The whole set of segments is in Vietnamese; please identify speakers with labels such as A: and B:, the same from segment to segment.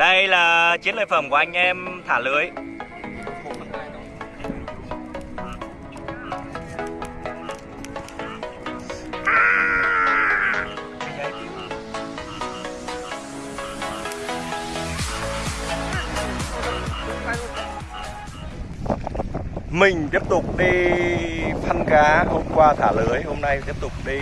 A: Đây là chiến lợi phẩm của anh em thả lưới. Mình tiếp tục đi phân cá Hôm qua thả lưới, Hôm nay tiếp tục đi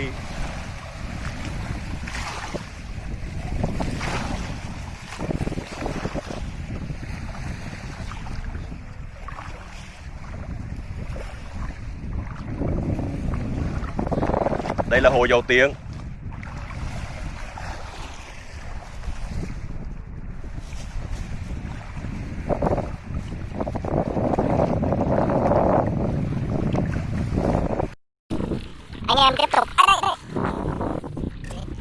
A: Đây là hồ dầu tiếng.
B: Anh em tiếp tục. À,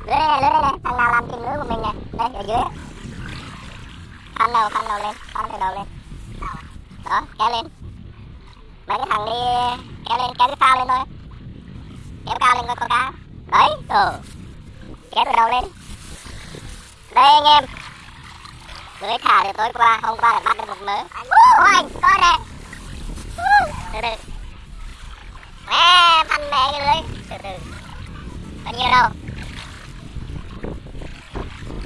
B: đây đây lưới đây lưới đây này thằng nào làm tìm lưới của mình này, đây ở dưới. Khoan đầu khoan đầu lên. Khoan từ đầu lên. Đó kéo lên. Mấy cái thằng đi kéo lên kéo cái phao lên thôi kéo cao lên coi con cá. Đấy ừ kéo từ đầu lên. Đây anh em. Lưới thả từ tối qua hôm qua là bắt được một mớ. Ủa, anh coi nè. Từ từ mẹ phân mẹ cái lưới từ từ. Bao nhiêu đâu?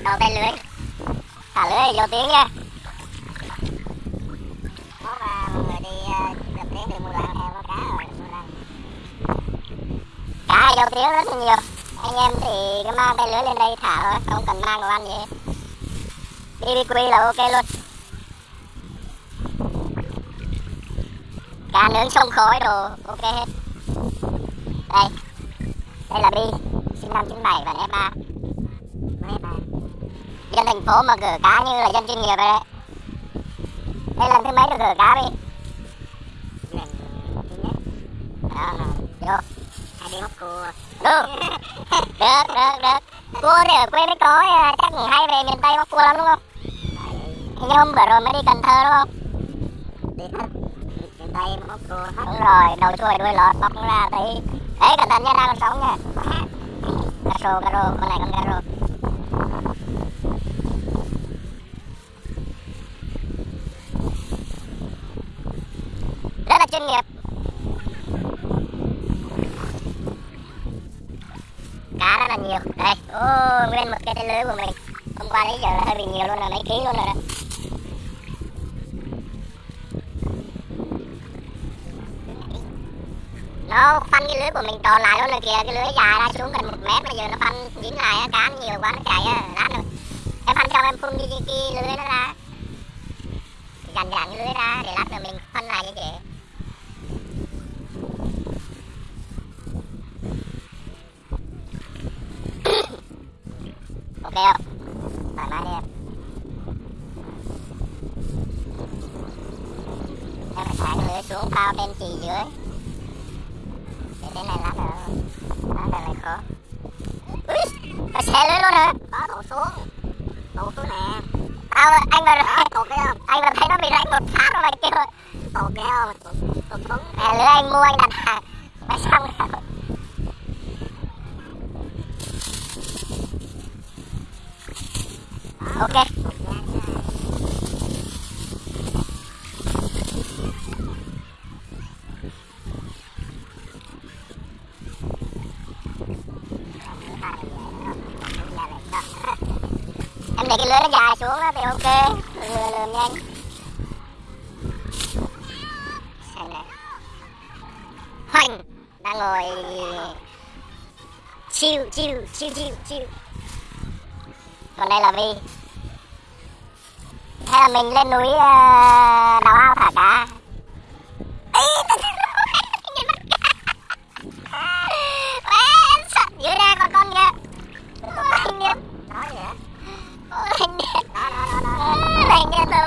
B: Đầu tay lưới. Thả lưới vô tiếng nha có mà mọi người đi đập tiếng từ mua làng theo có cá rồi mua làng cá thì đâu thiếu rất là nhiều. Anh em thì cứ mang tay lưới lên đây, thả thôi, không cần mang đồ ăn gì. Hết BBQ là ok luôn. Cá nướng sông khói đồ, ok hết. Đây. Đây là bi, sinh năm 97 và F3 F3 dân thành phố mà gửi cá như là dân chuyên nghiệp đấy. Đây lần thứ mấy được gửi cá đi lần thứ nhất đó vô cua được được được. Cua thì ở quê mới có chắc nghỉ hay về miền tây móc cua lắm đúng không? Hình như hôm bữa rồi mới đi cần thơ đúng không? Đi hết miền tây móc cua đúng rồi đầu chuôi đuôi lọt móc ra thấy đấy cẩn thận nha ra con sóng nha. Cà rô cà rô con này con cà rô. Rất là chuyên nghiệp cá rất là nhiều Ờ, đây một cái tay lưới của mình hôm qua đến giờ là hơi bị nhiều luôn rồi mấy ký luôn rồi đó. Nó phanh cái lưới của mình tròn lại luôn rồi kìa cái lưới dài ra xuống gần một mét bây giờ nó phanh dính lại á cá nhiều quá nó chạy á lát rồi em phanh xong em phun cái, cái, cái lưới nó ra. Dàn dàn cái lưới ra để lát nữa mình phanh lại như vậy ok không thoải mái đi em em phải thả cái lưới xuống phao bên chỉ dưới. Để đến này lát nữa lát nữa lại khó. Ui phải xe lưới luôn hả có đổ xuống. Đổ xuống nè. Tao anh mà tổ cái không anh mà thấy nó bị rách một phát rồi mày kêu tổ cái không tổ xuống. À, lưới anh mua anh đặt hàng mày xong rồi ok em để cái lưới nó dài xuống đó, thì ok. Lừa lừa nhanh. Xem này. Hoành! Đang ngồi. Chiêu chiêu chiêu chiêu chiêu. Còn đây là vi. Hay là mình lên núi ờ, đào ao thả cá. Ý,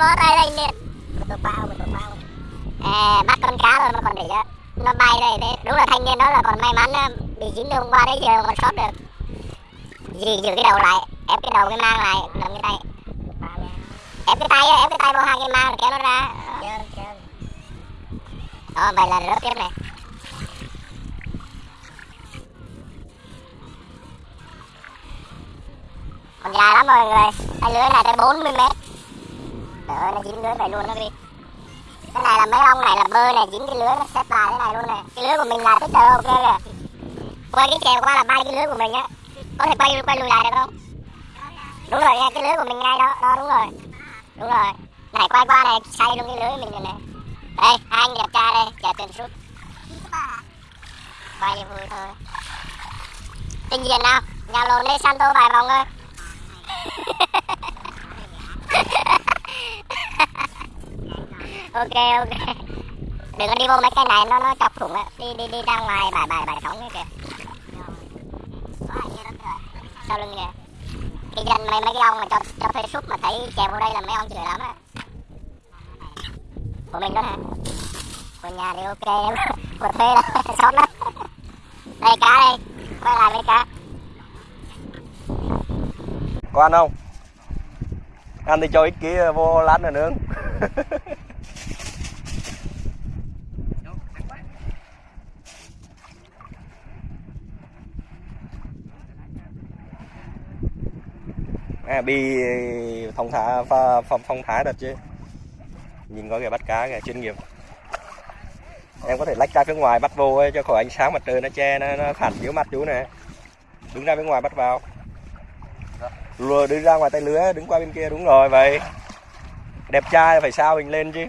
B: bó tay anh điên tôi bao tôi bao à, bắt con cá rồi mà còn để cho nó bay đây thế đúng là thanh niên đó là còn may mắn bị dính hôm qua đấy giờ còn sót được. Gì giữ cái đầu lại ép cái đầu cái mang lại cầm cái tay. Ép cái tay ép cái tay vào hai cái mang kéo nó ra. Đó vậy là rớt tiếp này. Còn dài lắm mọi người tay lưới này tới 40 mét Trời ơi, nó dính lưới này luôn đó đi. Cái này là mấy ông này là bơ này, dính cái lưới nó xếp bài thế này luôn này. Cái lưới của mình là tích trời ok kìa. Quay cái chèo qua là bay cái lưới của mình á. Có thể quay quay lùi lại được không? Đúng rồi nha, cái lưới của mình ngay đó, đó đúng rồi. Đúng rồi. Này quay qua này, xoay luôn cái lưới mình rồi này. Đây, hai anh đẹp trai đây, chờ tiền sút. Quay vui thôi. Trình diện nào, nhà lồn đi Santo vài vòng thôi. Ok ok. Đừng có đi vô mấy cái này, nó nó chọc thủng á. Đi đi đi ra ngoài, bài bài bài sóng kìa. Sau lưng kìa. Cái dân mấy mấy cái ông mà cho cho thuê súp mà thấy chèo vô đây là mấy ông chửi lắm á. Của mình đó hả? Của nhà thì ok, của thuê là sót lắm đây, cá đây. Quay lại với cá.
A: Có ăn không? Ăn thì cho ít kia vô lát nữa nướng. à, bi thông thả pha, phong phong thái thật chứ. Nhìn có kìa bắt cá kìa chuyên nghiệp. Em có thể lách ra phía ngoài bắt vô ấy, cho khỏi ánh sáng mặt trời nó che nó, nó phản chiếu mặt chú này đứng ra bên ngoài bắt vào. Rồi đứng ra ngoài tay lưới đứng qua bên kia đúng rồi vậy. Đẹp trai phải sao mình lên chứ.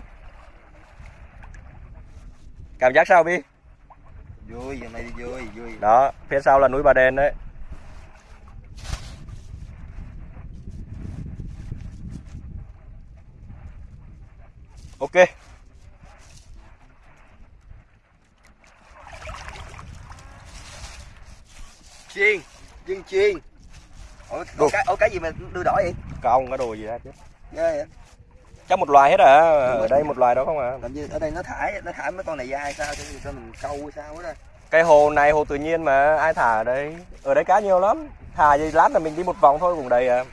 A: Cảm giác sao bi?
C: Vui giờ này vui vui.
A: Đó phía sau là núi bà đen đấy ok.
C: Chiên chiên chiên. Ủa, ủa, cái, ủa cái gì mà đưa đỏ vậy?
A: Không có đồ gì hết chứ.
C: Ghê vậy.
A: Chắc một loài hết à? Ở đây một loài đó không à?
C: Làm như ở đây nó thải nó thải mấy con này ra hay sao? Cho, mình câu hay sao đó.
A: Cái hồ này hồ tự nhiên mà ai thả ở đây? Ở đây cá nhiều lắm. Thả gì lát là mình đi một vòng thôi cũng đầy à.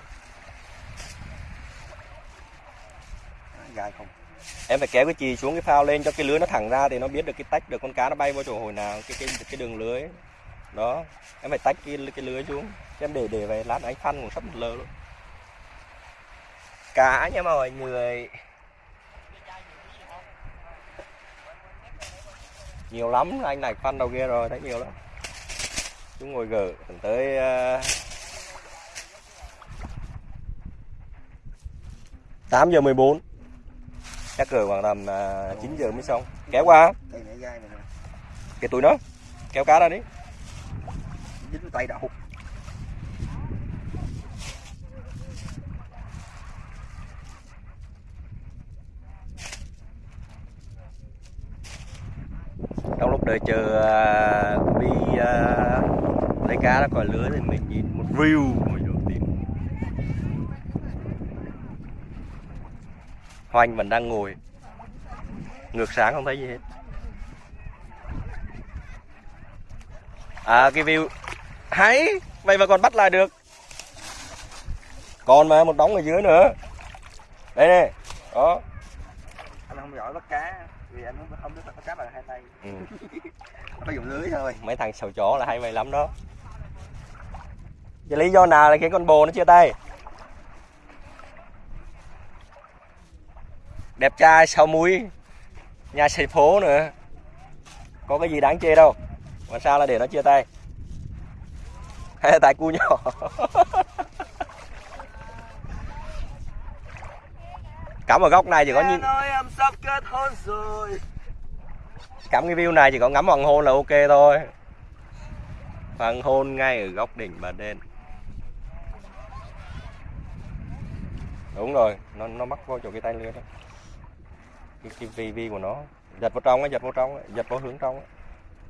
C: Gài không
A: em phải kéo cái chì xuống cái phao lên cho cái lưới nó thẳng ra thì nó biết được cái tách được con cá nó bay vào chỗ hồi nào cái cái cái đường lưới. Đó em phải tách cái cái lưới xuống chứ em để để về lát anh phân cũng sắp một lơ luôn. Cá nha mọi người. Nhiều lắm anh này phân đầu kia rồi thấy nhiều lắm. Chúng ngồi gỡ tới ờ, uh, 8 giờ 14 chắc cỡ khoảng tầm uh, 9 giờ mới xong. Kéo qua. Cái túi nó kéo cá ra đi.
C: Dính tay đậu.
A: Trong lúc đợi chờ uh, đi uh, lấy cá nó còi lưới thì mình nhìn một view Hoành vẫn đang ngồi. Ngược sáng không thấy gì hết. À cái view. Hay vậy mà còn bắt lại được. Còn mà một đống ở dưới nữa. Đây này đó.
C: Anh không giỏi bắt cá vì anh không không biết bắt cá bằng hai tay.
A: Ừ.
C: phải dùng lưới thôi.
A: Mấy thằng sầu chó là hay vậy lắm đó. Vậy lý do nào là cái con bồ nó chia tay đẹp trai sao muối nhà xây phố nữa. Có cái gì đáng chê đâu. Mà sao là để nó chia tay? Hay là tại cu nhỏ? Cắm ở góc này chỉ có nhìn. cắm cái view này chỉ có ngắm hoàng hôn là ok thôi. Hoàng hôn ngay ở góc đỉnh bà đen. Đúng rồi nó nó mắc vô chỗ cái tay lưới đó cái, cái vi vi của nó giật vào trong á giật vào trong á, giật vào hướng trong á.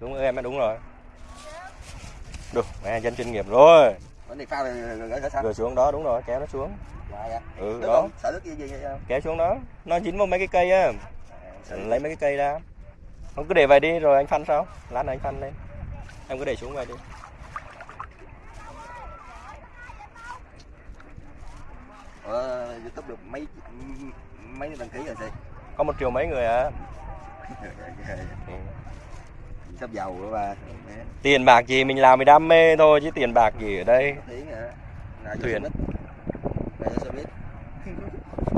A: đúng em đúng rồi. Được mẹ dân chuyên nghiệp rồi.
C: Rồi
A: xuống đó đúng rồi kéo nó xuống.
C: Dạ dạ.
A: Ừ đó. kéo xuống đó. Nó dính vào mấy cái cây á.
C: Sợ
A: lấy mấy cái cây ra. Không cứ để vậy đi rồi anh phăn sao lát nữa anh phăn lên. Em cứ để xuống vậy đi.
C: Ờ, youtube được mấy mấy đăng ký rồi gì
A: có một triệu mấy người à
C: sắp giàu rồi bà
A: tiền bạc gì mình làm vì đam mê thôi chứ tiền bạc gì ở đây? Thuyền.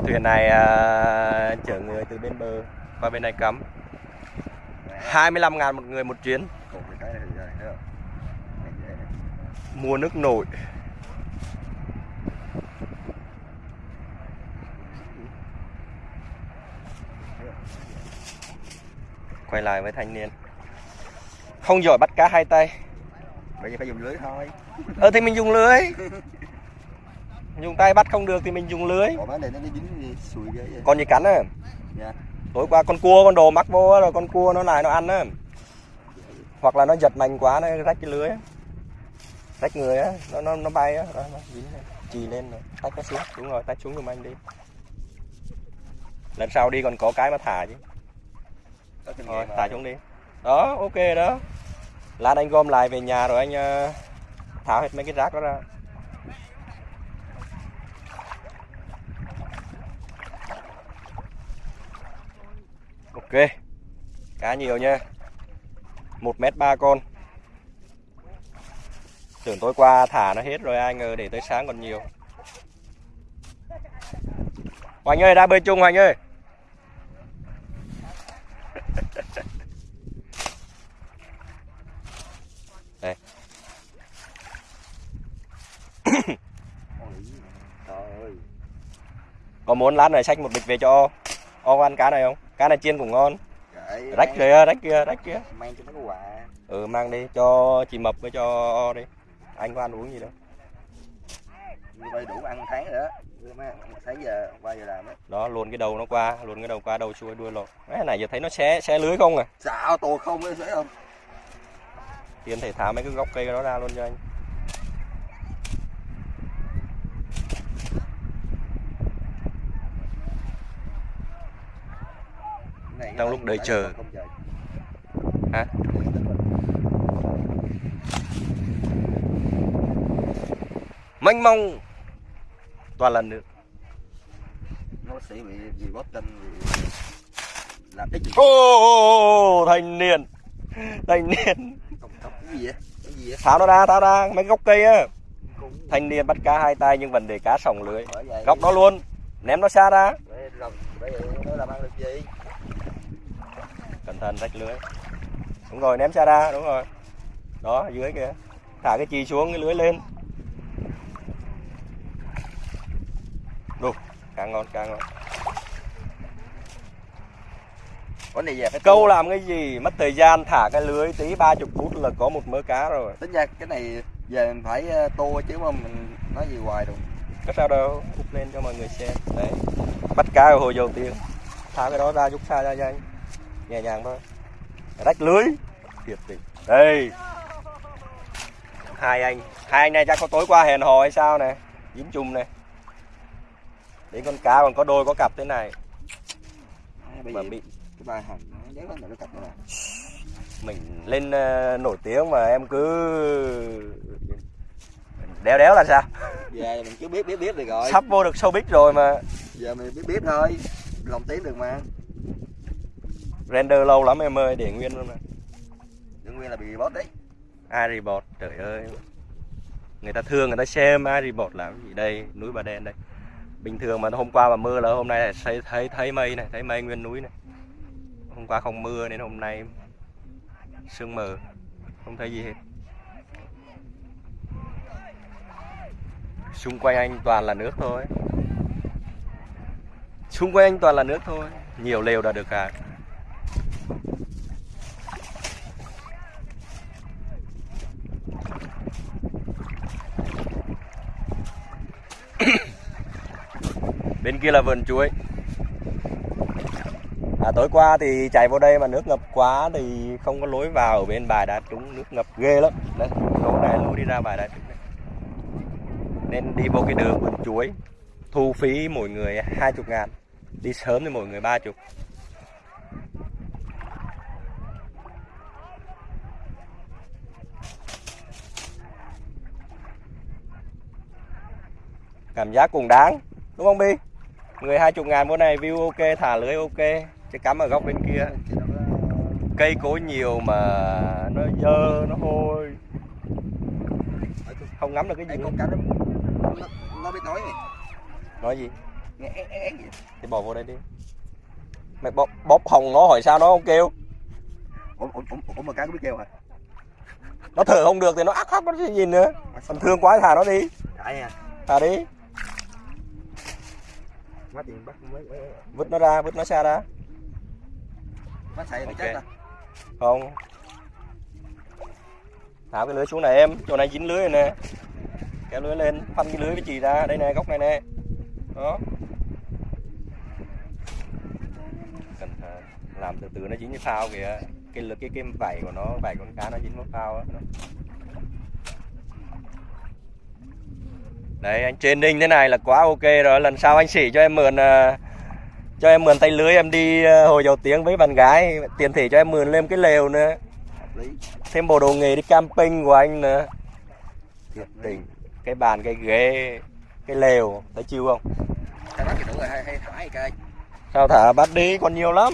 C: Thuyền.
A: Này à, chở người từ bên bờ qua bên này cắm. 25 ngàn một người một chuyến.
C: Cột cái cái này thì rồi thấy không Này dễ này.
A: mua nước nổi quay lại với thanh niên. Không giỏi bắt cá hai tay.
C: Bây giờ phải dùng lưới thôi.
A: Ờ thì mình dùng lưới. Dùng tay bắt không được thì mình dùng lưới. Con gì cắn
C: Dạ.
A: tối qua con cua con đồ mắc vô rồi con cua nó lại nó ăn á. Hoặc là nó giật mạnh quá nó rách cái lưới rách người á nó nó nó bay á. Nó dính chì lên rồi tách nó xuống. Đúng rồi tách xuống giùm anh đi. Lần sau đi còn có cái mà thả chứ Thả
C: rồi.
A: xuống đi. Đó ok đó. Lát anh gom lại về nhà rồi anh ờ, tháo hết mấy cái rác đó ra. Ok cá nhiều nha. Một mét ba con. Tưởng tối qua thả nó hết rồi ai ngờ để tới sáng còn nhiều. Hoành ơi ra bơi chung Hoành ơi Đây.
C: Ôi, Trời ơi
A: Có muốn lát này xách một bịch về cho O O ăn cá này không? Cá này chiên cũng ngon.
C: Kệ,
A: Rách kìa, rách kìa, rách kìa
C: mang cho nó quà.
A: Ừ mang đi cho chị Mập với cho O đi. Anh có ăn uống gì đâu.
C: Như vậy đủ ăn tháng mấy sáng giờ qua giờ làm á.
A: Đó luồn cái đầu nó qua Luồn cái đầu qua đầu xuôi đuôi lột Cái này giờ thấy nó xé, xé lưới không à?
C: Sao tô không ấy thấy không.
A: Anh thể tháo mấy cái gốc cây đó ra luôn cho anh Trong lúc đợi chờ. Hả? Mênh mông. Toàn lần nữa
C: nó sẽ bị gì bóp chân làm cái gì?
A: Ô thanh niên. Thanh niên. Tháo nó ra, tháo ra Mấy gốc cây á. Thanh niên bắt cá hai tay nhưng vấn đề cá sòng lưới. Góc đó luôn. Ném nó xa ra.
C: Để làm nó làm ăn được gì
A: Cẩn thận rách lưới. Đúng rồi ném xa ra đúng rồi. Đó dưới kìa. Thả cái chì xuống cái lưới lên. Đủ Cá ngon cá ngon.
C: Có này về cái
A: Câu làm cái gì mất thời gian thả cái lưới tí 30 phút là có một mớ cá rồi.
C: Tính ra cái này về mình phải ờ, tô chứ mà mình nói gì hoài đâu
A: Có sao đâu Úp lên cho mọi người xem. Đấy. Bắt cá ở hồi đầu tiên Thả cái đó ra rút xa ra cho anh Nhẹ nhàng thôi. Rách lưới. Thiệt tình. Đây. Hai anh. Hai anh này chắc có tối qua hẹn hò hay sao nè. Dính chung này Đến con cá còn có đôi có cặp thế này. Mà bị
C: cái là nó cặp
A: mình lên ờ, nổi tiếng mà em cứ đéo đéo là sao?
C: Giờ mình cứ biết biết biết được rồi
A: sắp vô được showbiz rồi mà.
C: Giờ mình biết biết thôi. Lòng tiếng được mà
A: render lâu lắm em ơi để nguyên luôn mà
C: đương nguyên là bị bóp đấy.
A: Aribot trời ơi. Người ta thương người ta xem Aribot làm cái gì đây? Núi Bà Đen đây. Bình thường mà hôm qua mà mưa là hôm nay là thấy thấy thấy mây này thấy mây nguyên núi này. Hôm qua không mưa nên hôm nay sương mờ. Không thấy gì hết. Xung quanh anh toàn là nước thôi. Xung quanh anh toàn là nước thôi. Nhiều lều đã được cả bên kia là vườn chuối. À, tối qua thì chạy vào đây mà nước ngập quá thì không có lối vào. Ở bên bài đá trúng nước ngập ghê lắm. Đấy chỗ này lối đi ra bài đá trúng này. nên đi vô cái đường vườn chuối thu phí mỗi người 20 ngàn. Đi sớm thì mỗi người 30 cảm giác cũng đáng đúng không Bi? Người 20 ngàn bữa này view ok thả lưới ok chứ cắm ở góc bên kia. Cây cối nhiều mà nó dơ nó hôi. Không ngắm được cái gì
C: con cá nó, nó, biết nói này
A: nói gì? Thì bỏ vô đây đi. Mày bóp, bóp hồng nó hỏi sao nó không kêu.
C: Ủa ủa ủa, ủa mà cá có biết kêu hả?
A: Nó thở không được thì nó ác ác nó gì nữa. Còn thương quá thả nó đi.
C: À?
A: Thả đi
C: quá tiền bắt mới
A: vứt nó ra vứt nó xa ra.
C: Bắt xài bị
A: Ok.
C: chết à?
A: Không. Thả cái lưới xuống này em chỗ này dính lưới rồi nè. Kéo lưới lên phanh cái lưới cái chì ra đây nè góc này nè. Đó. Thận. Làm từ từ nó dính cái phao kìa. Cái cái cái vảy của nó vảy con cá nó dính vào phao á đấy anh trên đinh thế này là quá ok rồi. Lần sau anh xỉ cho em mượn à, cho em mượn tay lưới em đi à, hồi dầu tiếng với bạn gái tiền thị cho em mượn lên cái lều nữa. Thêm bộ đồ nghề đi camping của anh nữa. Thiệt tình cái bàn cái ghế cái lều thấy chiêu không? Sao thả bắt đi còn nhiều lắm.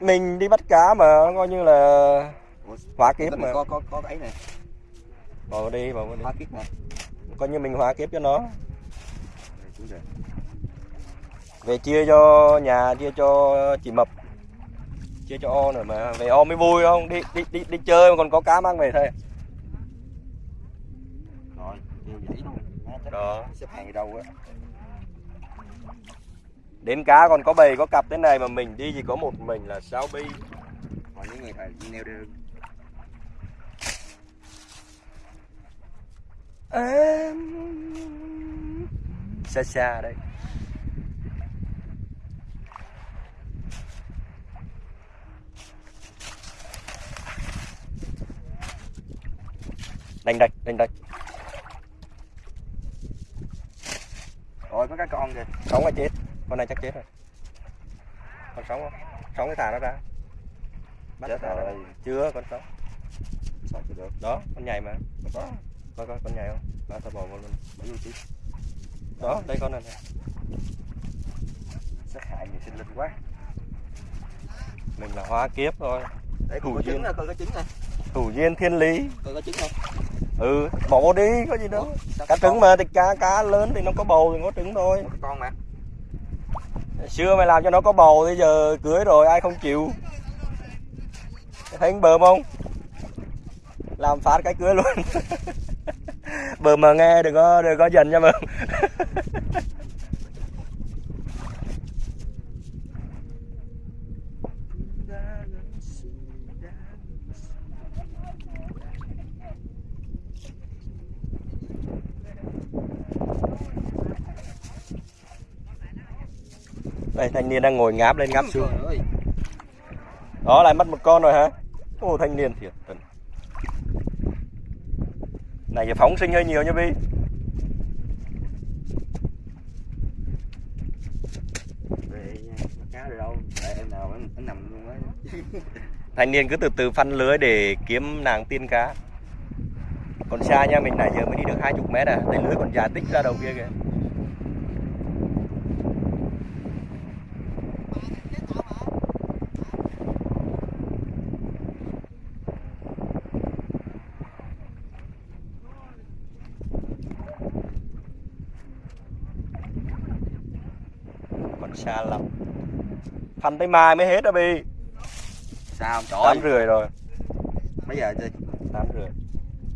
A: Mình đi bắt cá mà coi như là hóa kiếp mà.
C: có có có cái này
A: bỏ đi bỏ vào đi.
C: Hóa kiếp nè
A: coi như mình hóa kiếp cho nó. Về chia cho nhà chia cho chị mập. Chia cho o nữa mà. Về o mới vui không? Đi đi đi đi chơi mà còn có cá mang về thôi.
C: Rồi
A: đó.
C: Xếp hàng đâu á?
A: Đến cá còn có bầy có cặp thế này mà mình đi chỉ có một mình là sao bi?
C: Còn những người thầy neo đưa
A: em xa xa đấy đánh đạch đánh đạch
C: rồi có cái con kìa.
A: Sống là chết. Con này chắc chết rồi. Còn sống không? Sống thì thả nó ra. Bắt
C: Chết
A: ra.
C: rồi.
A: chưa con sống.
C: Sao được?
A: Đó con nhảy mà.
C: Mà có
A: coi coi con nhảy không? Đó tao bỏ vào luôn.
C: Mấy luôn chứ
A: đó đây con này này
C: sát hại nhiều sinh linh quá.
A: Mình là hóa kiếp thôi.
C: Để
A: Thủ duyên.
C: nè coi có trứng nè.
A: Thủ duyên thiên lý.
C: Coi có trứng không
A: ừ bỏ đi có gì đâu.
C: Ủa,
A: cá trứng mà thì cá cá lớn thì nó có bầu thì có trứng thôi.
C: Con? Mà.
A: Xưa mày làm cho nó có bầu thì giờ cưới rồi ai không chịu. Thấy bờm không? Làm phát cái cưới luôn bờm mà nghe đừng có đừng có dần nha bờm đây thanh niên đang ngồi ngáp lên ngáp xuống. đó lại mất một con rồi hả? Ô thanh niên thiệt tình này phóng sinh hơi nhiều nha bi. Thanh niên cứ từ từ phân lưới để kiếm nàng tiên cá. Còn xa nha mình nãy giờ mới đi được hai chục mét à tay lưới còn dài tích ra đầu kia kìa còn xa lắm. Phân tới mai mới hết đó bi.
C: Sao trời
A: tám rưỡi rồi.
C: Mấy giờ chơi
A: tám rưỡi.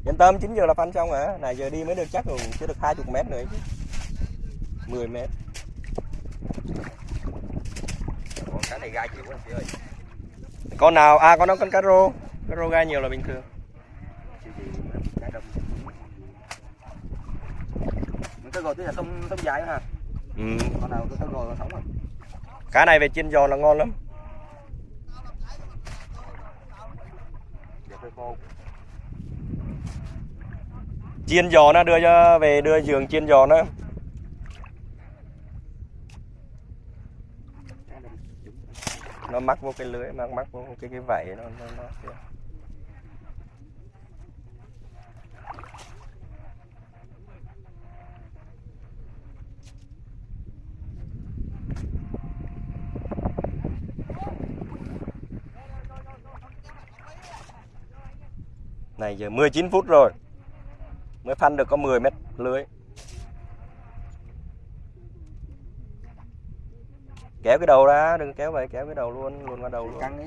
A: Yên tâm 9 giờ là phân xong hả? Này giờ đi mới được chắc rồi chưa được hai chục mét nữa chứ. 10 mét.
C: Còn cá này gai nhiều quá chị ơi.
A: Con nào? À con đó con cá rô cá rô gai nhiều là bình thường.
C: Cái gồi tức là tôm tôm dài ha
A: ừ.
C: con nào cái gồi sống rồi
A: cá này về chiên giòn là ngon lắm. Chiên giò nó đưa cho về đưa giường chiên giò nó nó mắc vô cái lưới mắc mắc vô cái cái vảy nó nó, nó kìa này giờ 19 phút rồi. Mới phân được có 10 mét lưới. Kéo cái đầu ra đừng kéo vậy kéo cái đầu luôn luôn qua đầu luôn.
C: Căng cái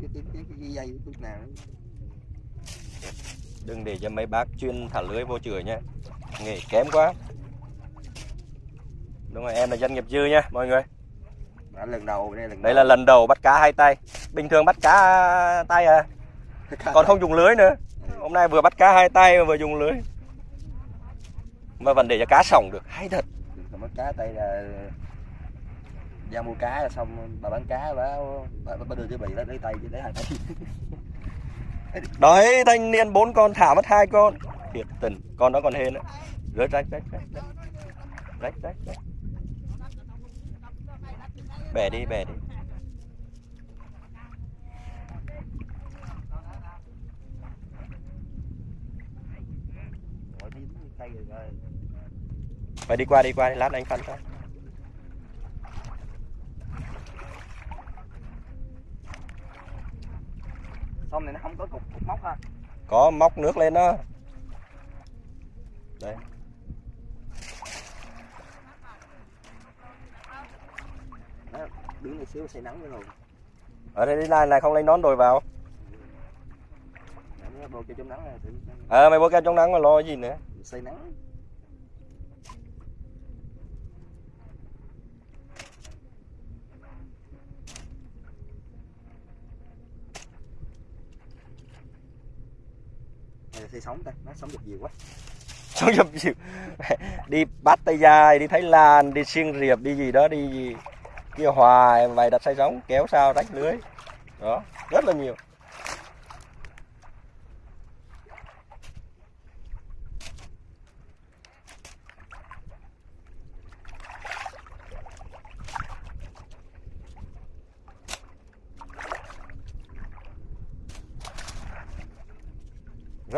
C: biết cái, cái, cái, cái dây cái nào
A: đừng để cho mấy bác chuyên thả lưới vô chửi nhé nghề kém quá. Đúng rồi em là doanh nghiệp dư nha mọi người.
C: Đã lần đầu đây lần
A: đây là lần đầu bắt cá hai tay. Bình thường bắt cá tay à. Còn không dùng lưới nữa hôm nay vừa bắt cá hai tay mà vừa dùng lưới. Mà vẫn để cho cá sổng được. Hay thật.
C: Bắt cá tay là ra mua cá là xong bà bán cá bà bà, bà đưa cho bị lấy lấy tay lấy hai tay.
A: Đấy thanh niên bốn con thả mất hai con. Thiệt tình con đó còn hên nữa rớt rách rách rách rách rách rách. Bẻ đi bẻ đi
C: Rồi đi tay rồi rồi
A: phải đi qua đi qua lát anh phân cho.
C: Xong này nó không có cục, cục móc ha.
A: Có móc nước lên đó. Đây.
C: Đó, đứng này xíu say nắng nữa rồi.
A: Ở đây đi này này không lấy nón đồi vào. Ờ mày bôi kem chống nắng mà lo gì nữa
C: say nắng. Này là say ta nó sống được nhiều quá.
A: Sống được nhiều, đi bắt tay dài đi thái lan đi xiên riệp đi gì đó đi gì kia hoài vài đặt say sóng kéo sao rách lưới. Đó rất là nhiều.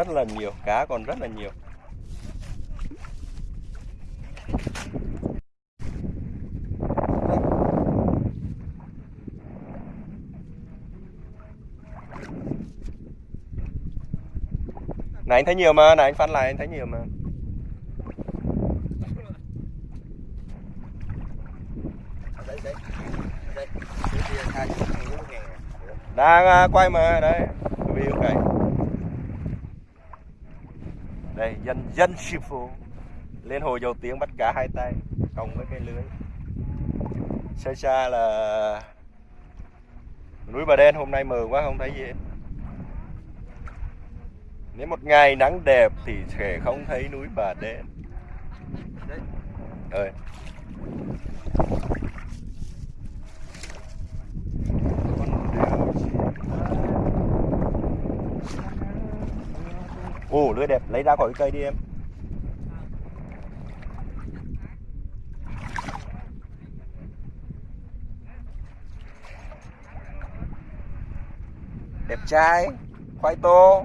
A: Rất là nhiều, cá còn rất là nhiều. Này, anh thấy nhiều mà, này, anh phân lại, anh thấy nhiều mà.
C: Đang à, quay mà, đấy. Đây kia hai chục ngàn bốn ngàn
A: đang à, quay mà đây view cái đây, dân dân sư phụ. Lên hồ dầu tiếng bắt cá hai tay cộng với cái lưới. Xa xa là núi bà đen hôm nay mờ quá, không thấy gì hết. Nếu một ngày nắng đẹp thì sẽ không thấy núi bà đen. Ơi Ồ lưới đẹp. Lấy ra khỏi cái cây đi em. Đẹp trai. Khoai tô.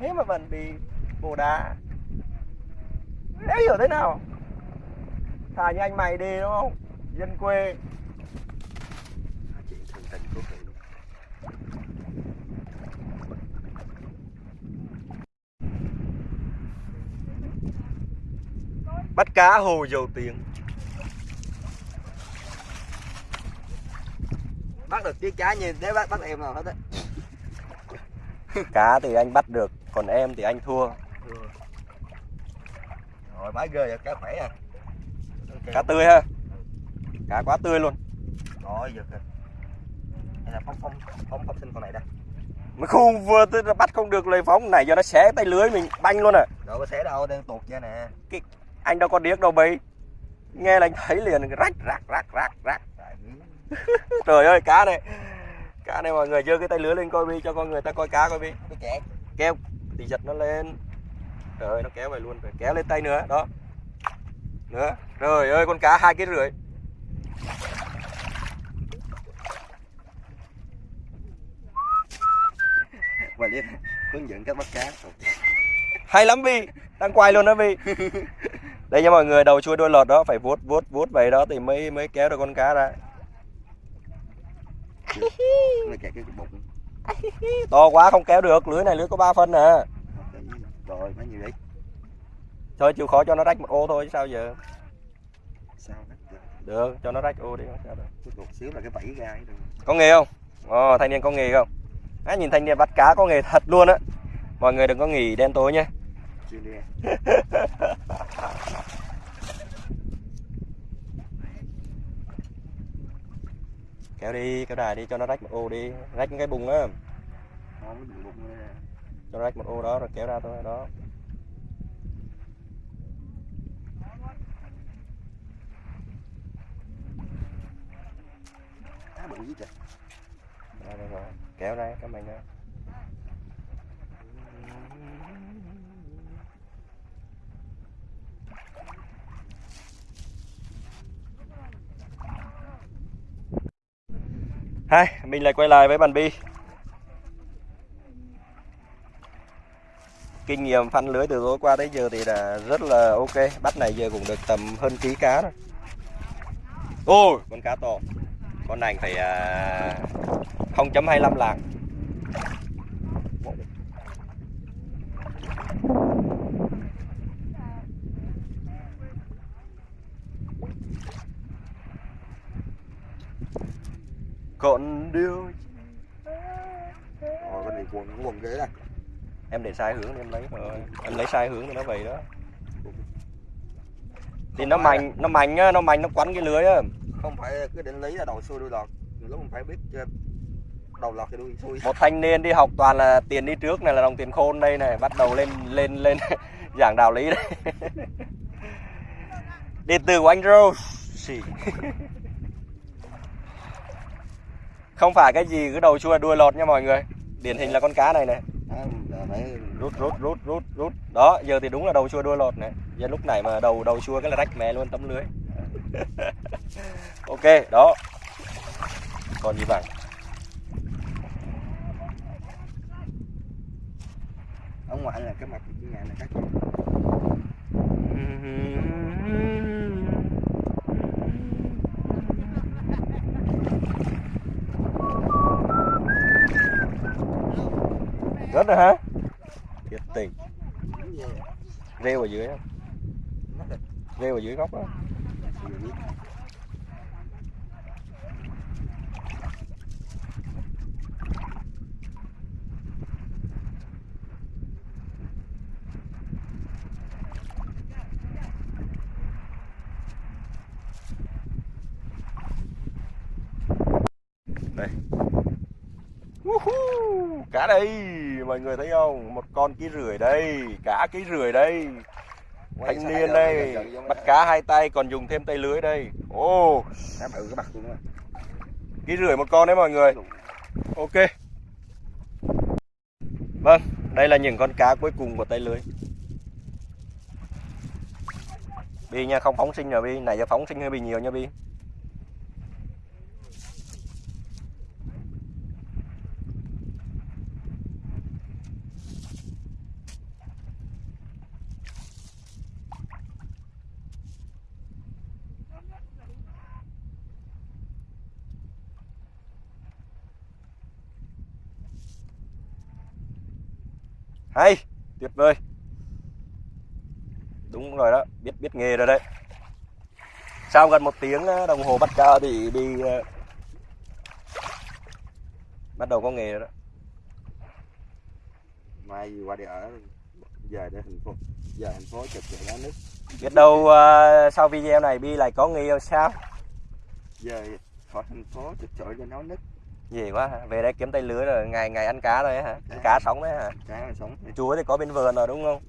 A: Thế mà vẫn bị bồ đá. Đấy hiểu thế nào? Thà như anh mày đi, đúng không? Dân quê
C: chuyện thường tình của chị luôn
A: Bắt cá hồ dầu tiếng.
C: Bắt được chiếc cá như nếu bắt bắt em nào hết á
A: Cá thì anh bắt được Còn em thì anh thua.
C: Rồi. Bái ghê cá khỏe à.
A: Cá tươi ha. Cá quá tươi luôn.
C: Rồi giật rồi hay là phong phong phong phong sinh con này đây.
A: Mà không vừa tới bắt không được lời phóng này cho nó xé tay lưới mình banh luôn à.
C: Đâu có xé đâu đang tuột ra nè
A: Anh đâu có điếc đâu bấy. Nghe là anh thấy liền rách rạc rạc rạc rạc. Trời ơi cá này. Cá này mọi người giơ cái tay lưới lên coi đi cho con người ta coi cá coi đi.
C: Cái
A: Kéo thì giật nó lên. Trời ơi nó kéo về luôn rồi kéo lên tay nữa đó. Nữa. Trời ơi con cá hai ký rưỡi.
C: Và đi hướng dẫn cách bắt cá.
A: Hay lắm Vi Đang quay luôn đó Vi Đây nha mọi người đầu chui đuôi lọt đó Phải vuốt vuốt vuốt vậy đó thì mới mới kéo được con cá ra. To quá không kéo được Lưới này lưới có 3 phân à
C: rồi mấy nhiêu đấy
A: Thôi chịu khó cho nó rách một ô thôi sao giờ?
C: Sao
A: được cho nó rách ô đi sao
C: xíu là cái vẫy ra ấy
A: có nghề không? Ồ, thanh niên có nghề không? À, nhìn thanh niên bắt cá có nghề thật luôn á. Mọi người đừng có nghỉ đen tối nhé
C: Đi.
A: kéo đi kéo đài đi cho nó rách một ô đi rách cái bùng á cho nó rách một ô đó rồi kéo ra thôi đó
C: Cá bự dữ trời.
A: Rồi, rồi, rồi. kéo ra cái mình ra Hai, mình lại quay lại với bàn bi. Kinh nghiệm phân lưới từ tối qua tới giờ thì là rất là ok. Bắt này giờ cũng được tầm hơn ký cá rồi. Ôi, con cá to. Con này phải à, uh, 0.25 lạng. Còn điều
C: Rồi cái này quần quần ghế đây.
A: Em để sai hướng thì em lấy rồi Em lấy sai hướng thì nó vậy đó Thì nó mạnh, nó mạnh á, nó mạnh nó quắn cái lưới á
C: Không phải cứ định lý là đầu xuôi đuôi lọt. Lúc mình phải biết ờ, đầu lọt thì đuôi xuôi.
A: một thanh niên đi học toàn là tiền đi trước này là đồng tiền khôn đây này bắt đầu lên lên lên giảng đạo lý đây điện tử của anh Rose. Không phải cái gì cứ đầu chua đuôi lọt nha mọi người. Điển hình là con cá này này. Rút rút rút rút rút. Đó giờ thì đúng là đầu chua đuôi lọt này. Giờ lúc này mà đầu đầu chua cái là rách mè luôn tấm lưới. Ok đó. Còn gì bằng?
C: Ở ngoài là cái mặt cái nhà này các con.
A: Rớt rồi hả? Thiệt tình. Rêu ở dưới
C: là
A: Rêu ở dưới góc đó
C: biết.
A: Woohoo! Cá đây Mọi người thấy không? Một con ký rưỡi đây Cá ký rưỡi đây. Thanh niên đây Bắt cá hai tay còn dùng thêm tay lưới đây.
C: Luôn á.
A: Ký rưỡi một con đấy mọi người. Ok. Vâng Đây là những con cá cuối cùng của tay lưới. Bi nha không phóng sinh rồi Bi. Nãy giờ phóng sinh hơi bị nhiều nha Bi hay tuyệt vời. Đúng rồi đó biết biết nghề rồi đấy. Sau gần một tiếng ờ, đồng hồ bắt cá thì đi ờ, bắt đầu có nghề rồi đó.
C: Mai gì qua đây ở về đây thành phố giờ thành phố chụp chạy lá nước.
A: Biết đâu ờ, sau video này bi lại có nghề sao?
C: Giờ khỏi thành phố chụp chọi cho nó nứt
A: gì quá về đây kiếm tay lưới rồi ngày ngày ăn cá rồi hả? Ăn cá sống đấy hả?
C: Cá sống.
A: Chúa thì có bên vườn rồi đúng không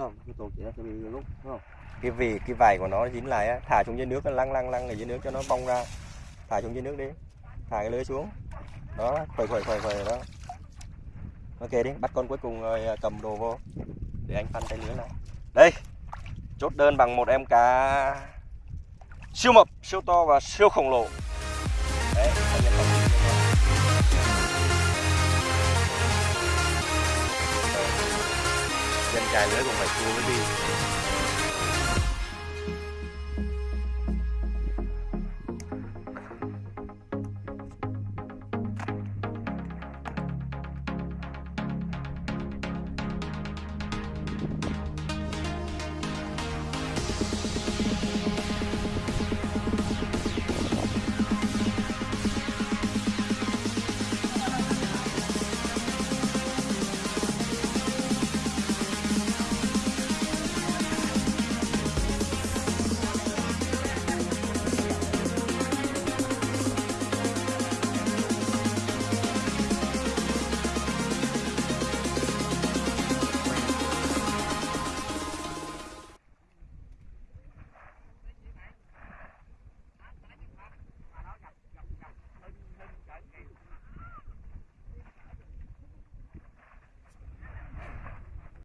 C: không? Cái tôm chỉ nó sẽ bị lúc, đúng không?
A: Cái vì, cái vải của nó dính lại á, thả xuống dưới nước, nó lăng lăng lăng ở dưới nước cho nó bong ra. Thả xuống dưới nước đi. Thả cái lưới xuống. Đó khởi khởi khởi khởi đó. Ok đi, bắt con cuối cùng rồi à, cầm đồ vô. Để anh phân tay lưới lại. Đây, chốt đơn bằng một em cá siêu mập, siêu to và siêu khổng lồ. chài lưới còn phải cua mới đi.